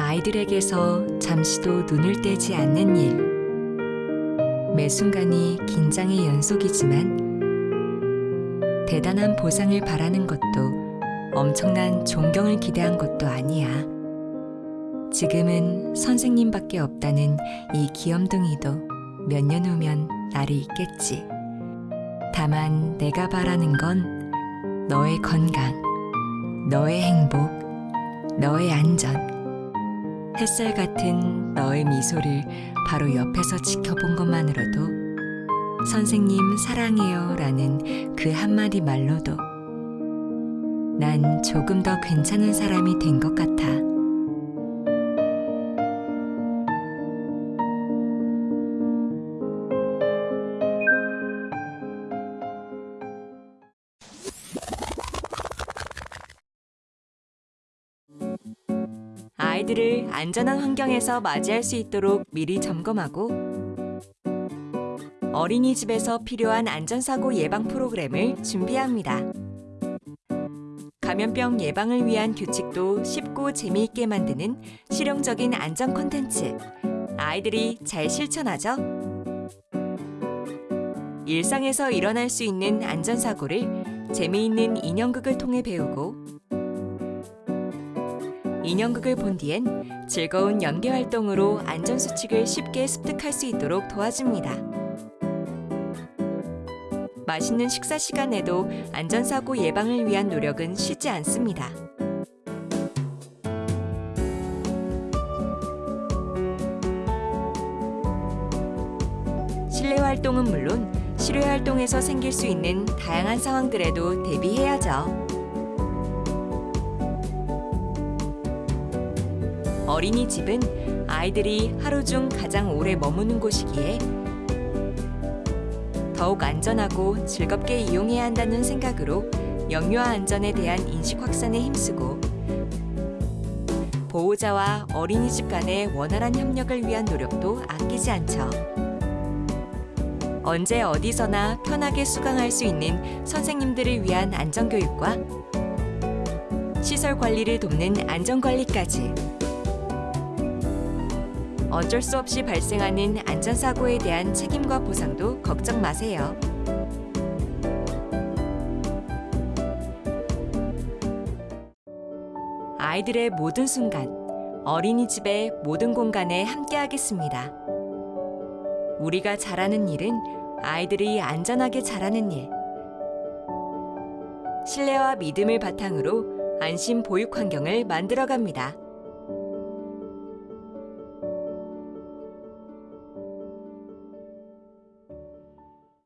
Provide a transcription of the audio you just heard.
아이들에게서 잠시도 눈을 떼지 않는 일. 매 순간이 긴장의 연속이지만 대단한 보상을 바라는 것도 엄청난 존경을 기대한 것도 아니야. 지금은 선생님밖에 없다는 이 귀염둥이도 몇 년 후면 나를 잊겠지. 다만 내가 바라는 건 너의 건강, 너의 행복, 너의 안전. 햇살 같은 너의 미소를 바로 옆에서 지켜본 것만으로도 선생님 사랑해요 라는 그 한마디 말로도 난 조금 더 괜찮은 사람이 된 것 같아. 아이들을 안전한 환경에서 맞이할 수 있도록 미리 점검하고 어린이집에서 필요한 안전사고 예방 프로그램을 준비합니다. 감염병 예방을 위한 규칙도 쉽고 재미있게 만드는 실용적인 안전 콘텐츠. 아이들이 잘 실천하죠? 일상에서 일어날 수 있는 안전사고를 재미있는 인형극을 통해 배우고 인형극을 본 뒤엔 즐거운 연계 활동으로 안전수칙을 쉽게 습득할 수 있도록 도와줍니다. 맛있는 식사 시간에도 안전사고 예방을 위한 노력은 쉬지 않습니다. 실내 활동은 물론 실외 활동에서 생길 수 있는 다양한 상황들에도 대비해야죠. 어린이집은 아이들이 하루 중 가장 오래 머무는 곳이기에 더욱 안전하고 즐겁게 이용해야 한다는 생각으로 영유아 안전에 대한 인식 확산에 힘쓰고 보호자와 어린이집 간의 원활한 협력을 위한 노력도 아끼지 않죠. 언제 어디서나 편하게 수강할 수 있는 선생님들을 위한 안전교육과 시설 관리를 돕는 안전관리까지 어쩔 수 없이 발생하는 안전사고에 대한 책임과 보상도 걱정 마세요. 아이들의 모든 순간, 어린이집의 모든 공간에 함께하겠습니다. 우리가 잘하는 일은 아이들이 안전하게 자라는 일. 신뢰와 믿음을 바탕으로 안심 보육 환경을 만들어갑니다.